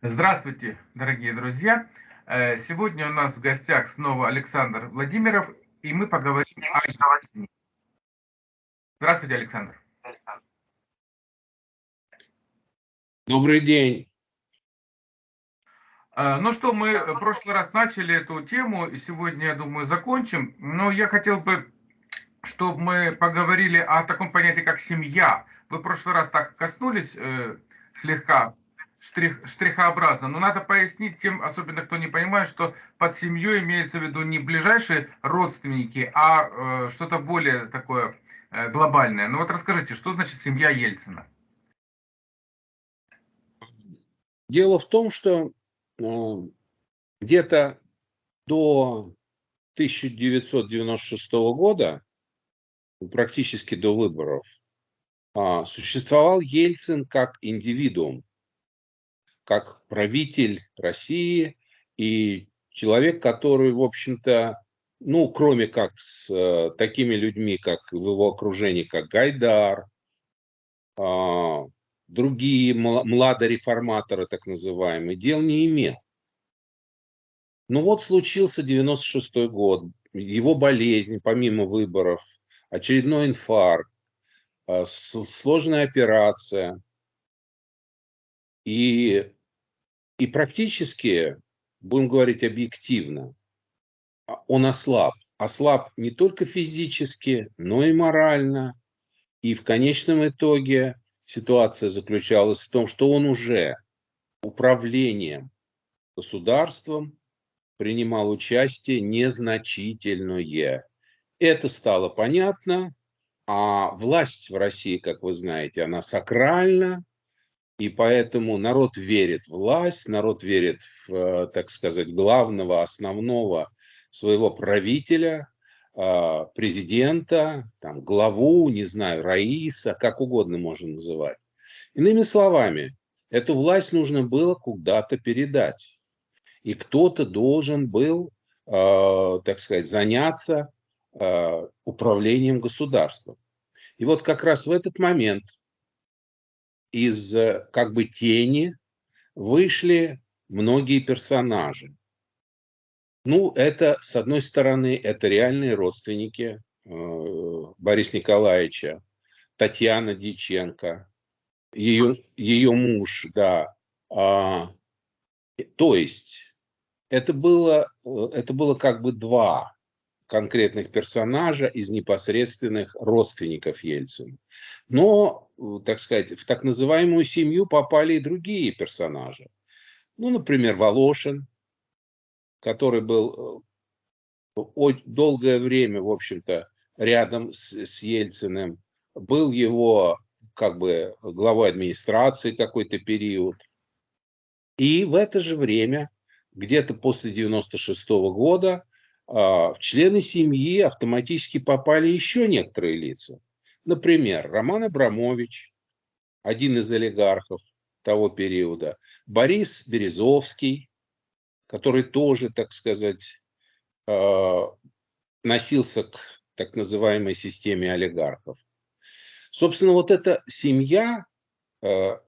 Здравствуйте, дорогие друзья! Э, сегодня у нас в гостях снова Александр Владимиров, и мы поговорим о Ельцине. Здравствуйте, Александр. Добрый день. Э, ну что, мы в прошлый раз начали эту тему, и сегодня, я думаю, закончим. Но я хотел бы, чтобы мы поговорили о таком понятии, как семья. Вы в прошлый раз так коснулись э, слегка штрих, штрихообразно. Но надо пояснить тем, особенно кто не понимает, что под семьей имеется в виду не ближайшие родственники, а э, что-то более такое э, глобальное. Ну вот расскажите, что значит семья Ельцина? Дело в том, что э, где-то до 1996 года, практически до выборов, э, существовал Ельцин как индивидуум как правитель России и человек, который, в общем-то, ну, кроме как с э, такими людьми, как в его окружении, как Гайдар, э, другие младореформаторы, так называемые, дел не имел. Ну вот случился 96 год, его болезнь, помимо выборов, очередной инфаркт, э, сложная операция. И и практически, будем говорить объективно, а, он ослаб. Ослаб не только физически, но и морально. И в конечном итоге ситуация заключалась в том, что он уже управлением государством принимал участие незначительное. Это стало понятно, а власть в России, как вы знаете, она сакральна, и поэтому народ верит в власть, народ верит в, э, так сказать, главного, основного своего правителя, а, президента, там, главу, не знаю, Раиса, как угодно можно называть. Иными словами, эту власть нужно было куда-то передать. И кто-то должен был, э, так сказать, заняться э, управлением государством. И вот как раз в этот момент из э, как бы тени вышли многие персонажи. Ну, это, с одной стороны, это реальные родственники э, Бориса Николаевича, Татьяна Диченко, ее, ее муж, да. А, то есть, это было, э, это было как бы два конкретных персонажа из непосредственных родственников Ельцина. Но, так сказать, в так называемую семью попали и другие персонажи. Ну, например, Волошин, который был э, долгое время, в общем-то, рядом с, с Ельциным, был его как бы главой администрации какой-то период. И в это же время, где-то после 96 -го года, а, в члены семьи автоматически попали еще некоторые лица. Например, Роман Абрамович, один из олигархов того периода, Борис Березовский, который тоже, так сказать, а, носился к так называемой системе олигархов. Собственно, вот эта семья а,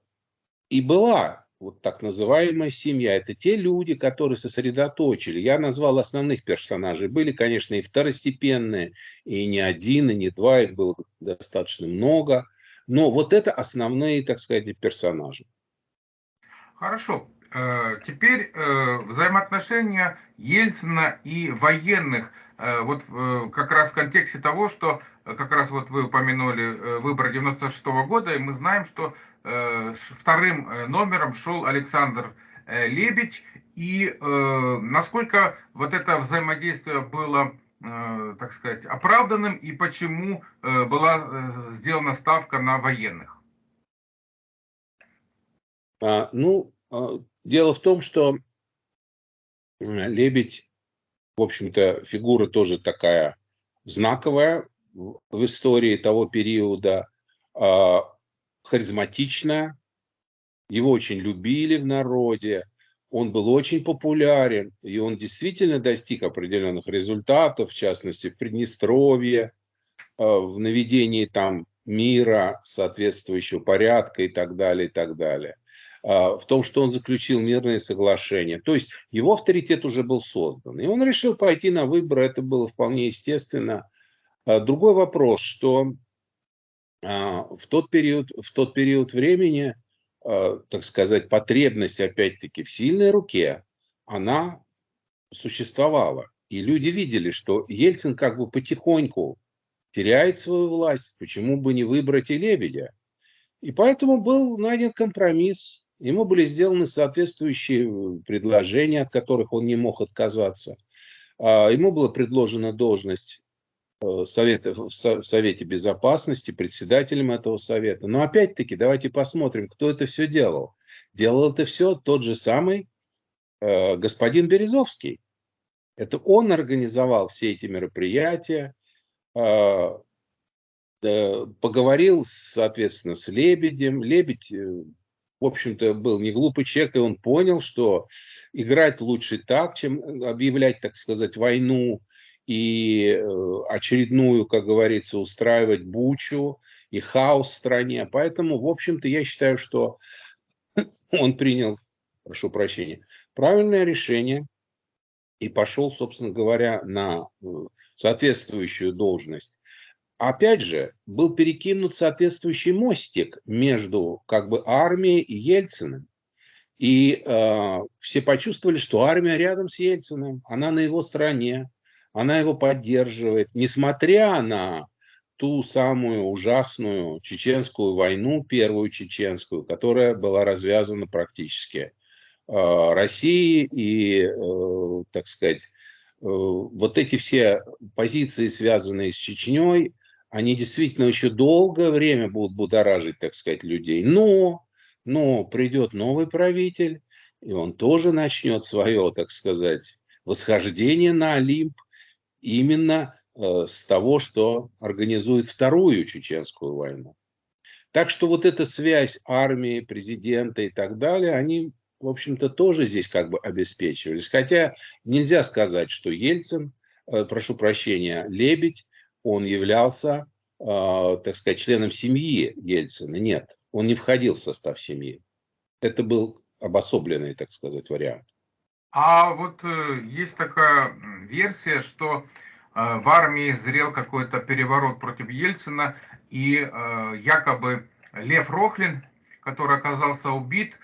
и была вот так называемая семья. Это те люди, которые сосредоточили. Я назвал основных персонажей. Были, конечно, и второстепенные, и не один, и не два, их было достаточно много. Но вот это основные, так сказать, персонажи. Хорошо. Э, теперь э, взаимоотношения Ельцина и военных. Э, вот как раз в контексте того, что как раз вот вы упомянули выборы 96 -го года, и мы знаем, что вторым номером шел Александр Лебедь. И насколько вот это взаимодействие было так сказать, оправданным и почему была сделана ставка на военных? А, ну, а, Дело в том, что Лебедь, в общем-то, фигура тоже такая знаковая в истории того периода, харизматичная, его очень любили в народе, он был очень популярен, и он действительно достиг определенных результатов, в частности, в Приднестровье, а, в наведении там мира, соответствующего порядка и так далее, и так далее. а, в том, что он заключил мирное соглашение. То есть его авторитет уже был создан. И он решил пойти на выборы, это было вполне естественно. А, другой вопрос, что в тот период, в тот период времени, так сказать, потребность, опять-таки, в сильной руке, она существовала. И люди видели, что Ельцин как бы потихоньку теряет свою власть, почему бы не выбрать и Лебедя? И поэтому был найден компромисс. Ему были сделаны соответствующие э, предложения, от которых он не мог отказаться. А, ему была предложена должность совета, в Совете Безопасности, председателем этого совета. Но опять-таки давайте посмотрим, кто это все делал. Делал это все тот же самый э, господин Березовский. Это он организовал все эти мероприятия, а, поговорил, соответственно, с Лебедем. Лебедь, э, в общем-то, был не глупый человек, и он понял, что играть лучше так, чем объявлять, так сказать, войну и э, очередную, как говорится, устраивать бучу и хаос в стране. Поэтому, в общем-то, я считаю, что он принял, прошу прощения, правильное решение и пошел, собственно говоря, на э, соответствующую должность опять же, был перекинут соответствующий мостик между как бы армией и Ельциным. И э, все почувствовали, что армия рядом с Ельциным, она на его стороне, она его поддерживает, несмотря на ту самую ужасную чеченскую войну, первую чеченскую, которая была развязана практически э, Россией и, э, так сказать, э, вот эти все позиции, связанные с Чечней, они действительно еще долгое время будут будоражить, так сказать, людей. Но, но придет новый правитель, и он тоже начнет свое, так сказать, восхождение на Олимп именно э, с того, что организует вторую чеченскую войну. Так что вот эта связь армии, президента и так далее, они, в общем-то, тоже здесь как бы обеспечивались. Хотя нельзя сказать, что Ельцин, э, прошу прощения, Лебедь он являлся, э, так сказать, членом семьи Ельцина. Нет, он не входил в состав семьи. Это был обособленный, так сказать, вариант. А вот э, есть такая версия, что э, в армии зрел какой-то переворот против Ельцина, и э, якобы Лев Рохлин, который оказался убит,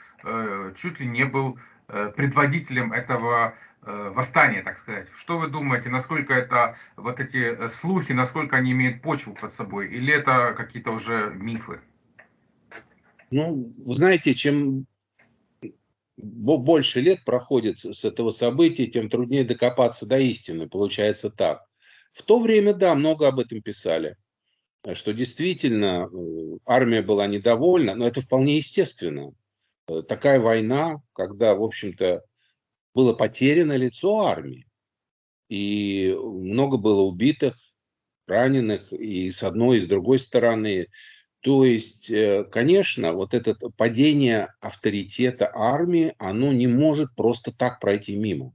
чуть ли не был предводителем этого восстание, так сказать. Что вы думаете, насколько это вот эти слухи, насколько они имеют почву под собой, или это какие-то уже мифы? Ну, вы знаете, чем больше лет проходит с этого события, тем труднее докопаться до истины. Получается так. В то время, да, много об этом писали, что действительно э, армия была недовольна, но это вполне естественно. Такая война, когда, в общем-то, было потеряно лицо армии. И много было убитых, раненых и с одной, и с другой стороны. То есть, э, конечно, вот это падение авторитета армии, оно не может просто так пройти мимо.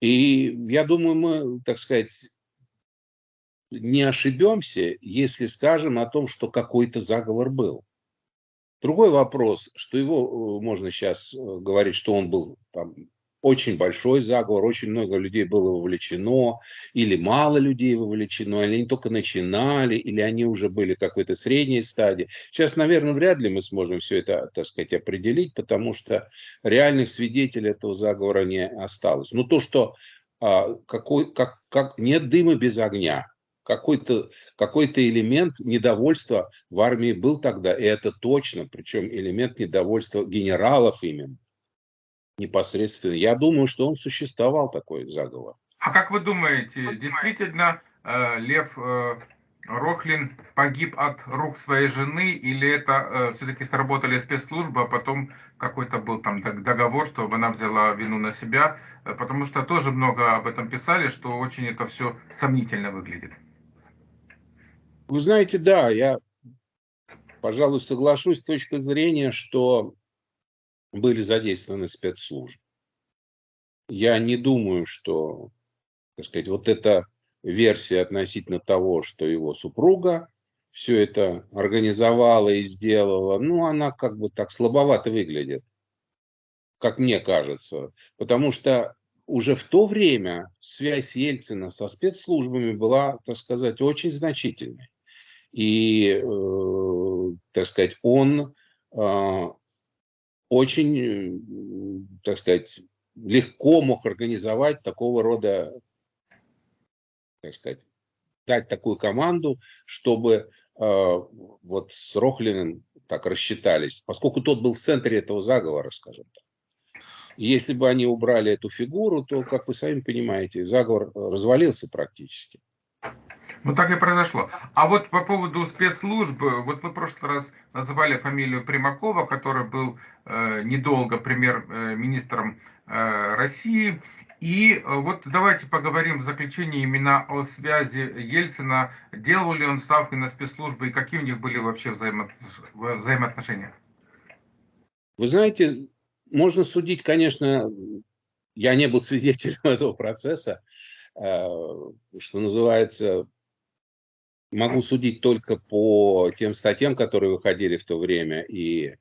И я думаю, мы, так сказать, не ошибемся, если скажем о том, что какой-то заговор был. Другой вопрос, что его э, можно сейчас э, говорить, что он был там, очень большой заговор, очень много людей было вовлечено, или мало людей вовлечено, или они только начинали, или они уже были какой-то средней стадии. Сейчас, наверное, вряд ли мы сможем все это, так сказать, определить, потому что реальных свидетелей этого заговора не осталось. Но то, что а, какой, как, как нет дыма без огня, какой-то какой элемент недовольства в армии был тогда, и это точно, причем элемент недовольства генералов именно, непосредственно. Я думаю, что он существовал, такой заговор. А как вы думаете, действительно э, Лев э, Рохлин погиб от рук своей жены, или это э, все-таки сработали спецслужбы, а потом какой-то был там договор, чтобы она взяла вину на себя, потому что тоже много об этом писали, что очень это все сомнительно выглядит. Вы знаете, да, я, пожалуй, соглашусь с точки зрения, что были задействованы спецслужбы. Я не думаю, что, так сказать, вот эта версия относительно того, что его супруга все это организовала и сделала, ну, она как бы так слабовато выглядит, как мне кажется. Потому что уже в то время связь Ельцина со спецслужбами была, так сказать, очень значительной. И, э, так сказать, он э, очень, так сказать, легко мог организовать такого рода, так сказать, дать такую команду, чтобы э, вот с Рохлиным так рассчитались, поскольку тот был в центре этого заговора, скажем так. если бы они убрали эту фигуру, то, как вы сами понимаете, заговор развалился практически. Ну так и произошло. А вот по поводу спецслужб, вот вы в прошлый раз называли фамилию Примакова, который был э, недолго премьер-министром э, России. И э, вот давайте поговорим в заключении именно о связи Ельцина. Делал ли он ставки на спецслужбы и какие у них были вообще взаимо... взаимоотношения? Вы знаете, можно судить, конечно, я не был свидетелем этого процесса, э, что называется, могу судить только по тем статьям, которые выходили в то время. И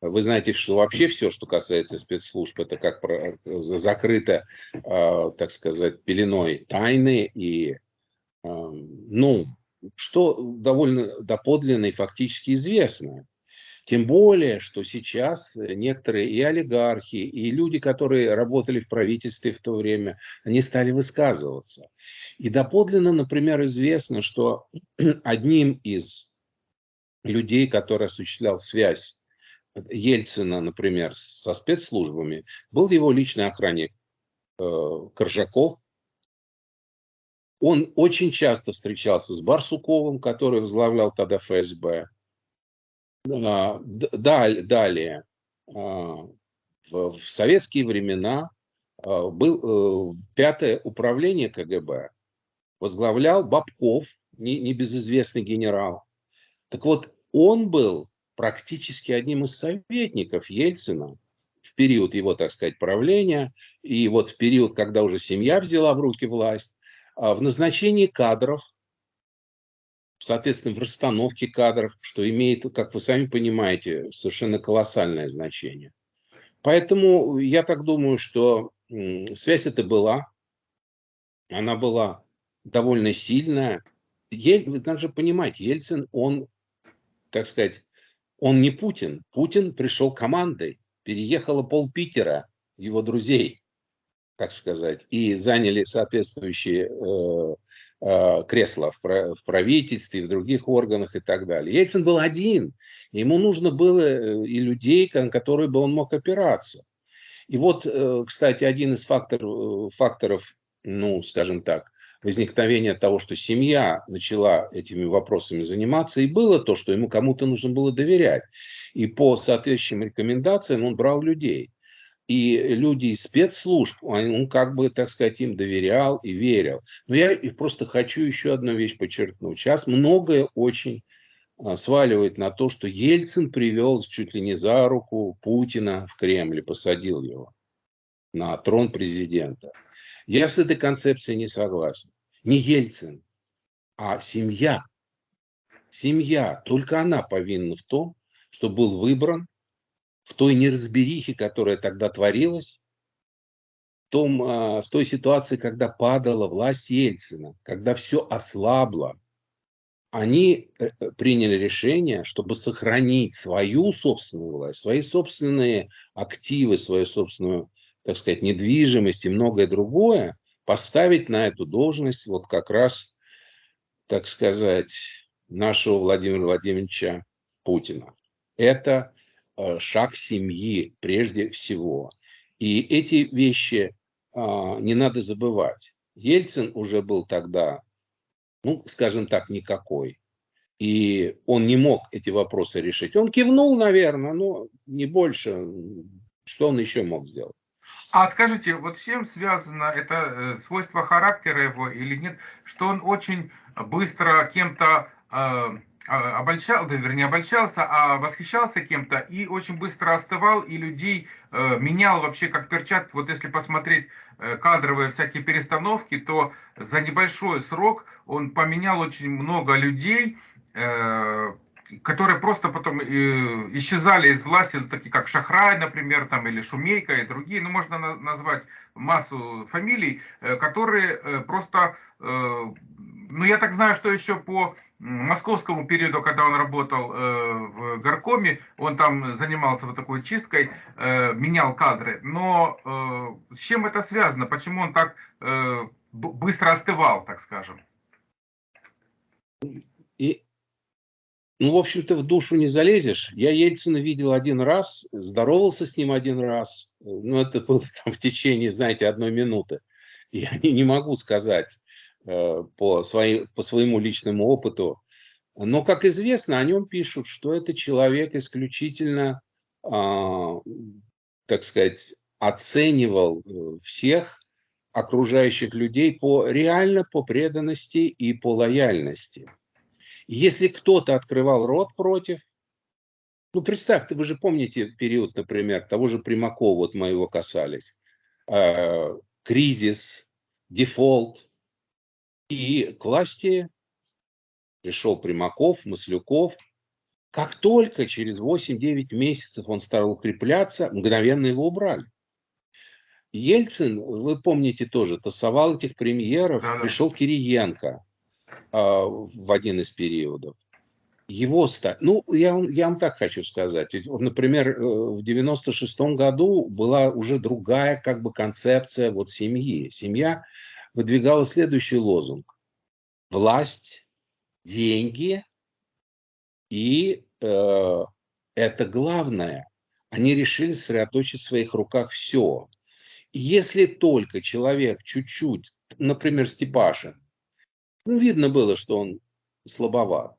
вы знаете, что вообще все, что касается спецслужб, это как закрыто, а, так сказать, пеленой тайны. И, а, ну, что довольно доподлинно и фактически известно. Тем более, что сейчас некоторые и олигархи, и люди, которые работали в правительстве в то время, они стали высказываться. И доподлинно, например, известно, что одним из людей, который осуществлял связь Ельцина, например, со спецслужбами, был его личный охранник э, Коржаков. Он очень часто встречался с Барсуковым, который возглавлял тогда ФСБ. Далее, а, в советские времена а, был э, пятое управление КГБ, возглавлял Бабков, небезызвестный генерал. Так вот, он был практически одним из советников Ельцина в период его, так сказать, правления, и вот в период, когда уже семья взяла в руки власть, а, в назначении кадров соответственно, в расстановке кадров, что имеет, как вы сами понимаете, совершенно колоссальное значение. Поэтому я так думаю, что связь эта была, она была довольно сильная. Ель, вы даже понимаете, Ельцин, он, так сказать, он не Путин. Путин пришел командой, переехало пол Питера, его друзей, так сказать, и заняли соответствующие Э, кресла в правительстве, в других органах и так далее. Ельцин был один. Ему нужно было э, и людей, на которые бы он мог опираться. И вот, э, кстати, один из факторов, факторов ну, скажем так, возникновения того, что семья начала этими вопросами заниматься, и было то, что ему кому-то нужно было доверять. И по соответствующим рекомендациям он брал людей и люди из спецслужб, он, как бы, так сказать, им доверял и верил. Но я просто хочу еще одну вещь подчеркнуть. Сейчас многое очень а, сваливает на то, что Ельцин привел чуть ли не за руку Путина в Кремль и посадил его на трон президента. Я с этой концепцией не согласен. Не Ельцин, а семья. Семья, только она повинна в том, что был выбран в той неразберихе, которая тогда творилась, в, том, а, в той ситуации, когда падала власть Ельцина, когда все ослабло, они э, э, приняли решение, чтобы сохранить свою собственную власть, свои собственные активы, свою собственную, так сказать, недвижимость и многое другое, поставить на эту должность вот как раз, так сказать, нашего Владимира Владимировича Путина. Это шаг семьи прежде всего. И эти вещи а, не надо забывать. Ельцин уже был тогда, ну, скажем так, никакой. И он не мог эти вопросы решить. Он кивнул, наверное, но не больше. Что он еще мог сделать? А скажите, вот с чем связано это э, свойство характера его или нет, что он очень быстро кем-то э, обольщал, да, вернее, обольщался, а восхищался кем-то и очень быстро остывал, и людей э, менял вообще как перчатки. Вот если посмотреть э, кадровые всякие перестановки, то за небольшой срок он поменял очень много людей, которые просто потом исчезали из власти, такие как Шахрай, например, там, или Шумейка и другие, ну, можно назвать массу фамилий, которые просто ну, я так знаю, что еще по московскому периоду, когда он работал э, в горкоме, он там занимался вот такой чисткой, э, менял кадры. Но э, с чем это связано? Почему он так э, быстро остывал, так скажем? И, ну, в общем-то, в душу не залезешь. Я Ельцина видел один раз, здоровался с ним один раз. Ну, это было там в течение, знаете, одной минуты. Я не, не могу сказать по, своей, по своему личному опыту. Но, как известно, о нем пишут, что это человек исключительно, э, так сказать, оценивал э, всех окружающих людей по реально по преданности и по лояльности. Если кто-то открывал рот против, ну представьте, вы же помните период, например, того же Примакова, вот мы его касались, э, кризис, дефолт, и к власти пришел Примаков, Маслюков. Как только через 8-9 месяцев он стал укрепляться, мгновенно его убрали. Ельцин, вы помните тоже, тасовал этих премьеров, да, пришел Кириенко э, в один из периодов. Его ста... Ну, я, я вам так хочу сказать. Например, э, в 96 году была уже другая как бы концепция вот семьи. Семья выдвигала следующий лозунг. Власть, деньги и э, это главное. Они решили сосредоточить в своих руках все. И если только человек чуть-чуть, например, Степашин, ну, видно было, что он слабоват,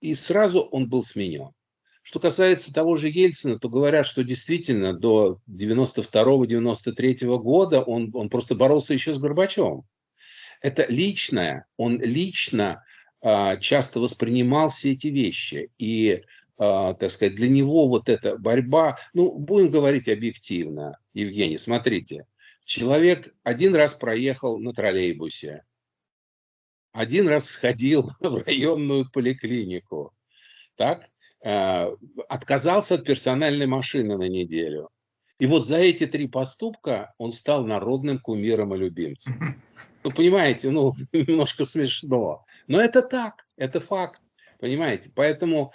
и сразу он был сменен. Что касается того же Ельцина, то говорят, что действительно до 92-93 года он, он просто боролся еще с Горбачевым. Это личное, он лично а, часто воспринимал все эти вещи. И, а, так сказать, для него вот эта борьба, ну, будем говорить объективно, Евгений, смотрите, человек один раз проехал на троллейбусе, один раз сходил в районную поликлинику, так? Э, отказался от персональной машины на неделю. И вот за эти три поступка он стал народным кумиром и любимцем. Ну, понимаете, ну, немножко смешно. Но это так, это факт, понимаете. Поэтому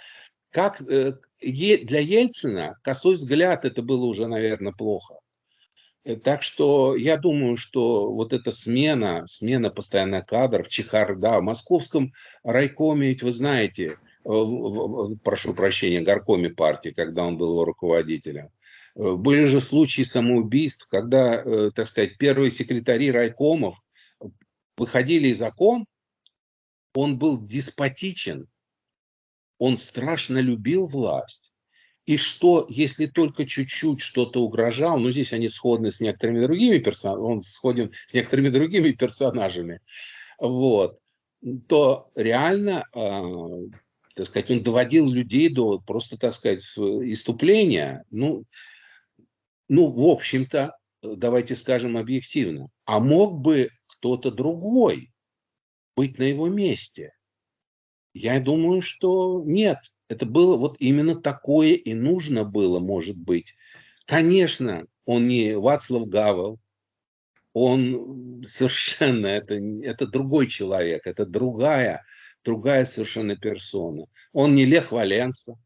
как э, для Ельцина косой взгляд это было уже, наверное, плохо. Э, так что я думаю, что вот эта смена, смена постоянно кадров, чехарда, в московском райкоме, ведь вы знаете, прошу прощения, горкоме партии, когда он был его руководителем. Э, были же случаи самоубийств, когда, э, так сказать, первые секретари райкомов выходили из окон, он был деспотичен, он страшно любил власть. И что, если только чуть-чуть что-то угрожал, ну здесь они сходны с некоторыми другими персонажами, он сходен с некоторыми другими персонажами, вот, то реально а, так сказать, он доводил людей до просто, так сказать, иступления. Ну, ну в общем-то, давайте скажем объективно, а мог бы кто-то другой быть на его месте? Я думаю, что нет. Это было вот именно такое и нужно было, может быть. Конечно, он не Вацлав Гавел, он совершенно, это, это другой человек, это другая другая совершенно персона. Он не Лех Валенса.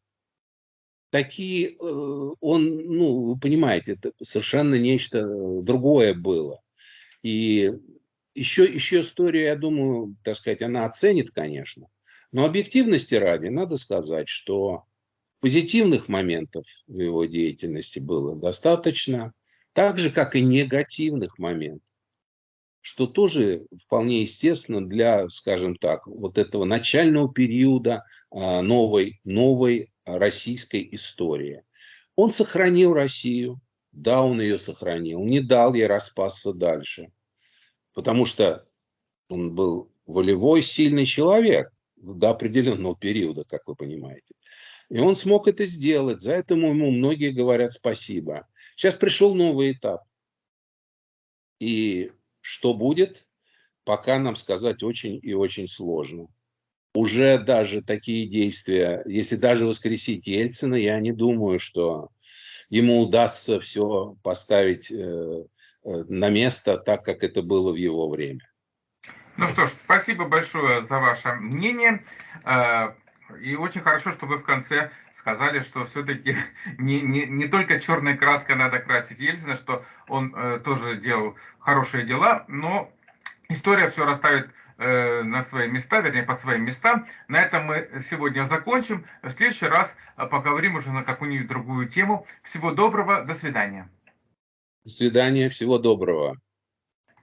Такие, э, он, ну, вы понимаете, это совершенно нечто другое было. И еще, еще историю, я думаю, так сказать, она оценит, конечно. Но объективности ради надо сказать, что позитивных моментов в его деятельности было достаточно, так же, как и негативных моментов что тоже вполне естественно для, скажем так, вот этого начального периода а, новой, новой российской истории. Он сохранил Россию, да, он ее сохранил, не дал ей распасться дальше, потому что он был волевой, сильный человек до определенного периода, как вы понимаете. И он смог это сделать, за это ему многие говорят спасибо. Сейчас пришел новый этап. И что будет, пока нам сказать очень и очень сложно. уже даже такие действия, если даже воскресить Ельцина, я не думаю, что ему удастся все поставить э, э, на место так, как это было в его время. Ну что ж, спасибо большое за ваше мнение. И очень хорошо, что вы в конце сказали, что все-таки не, не, не только черной краской надо красить Ельцина, что он э, тоже делал хорошие дела, но история все расставит э, на свои места, вернее, по своим местам. На этом мы сегодня закончим. В следующий раз э, поговорим уже на какую-нибудь другую тему. Всего доброго, до свидания. До свидания, всего доброго.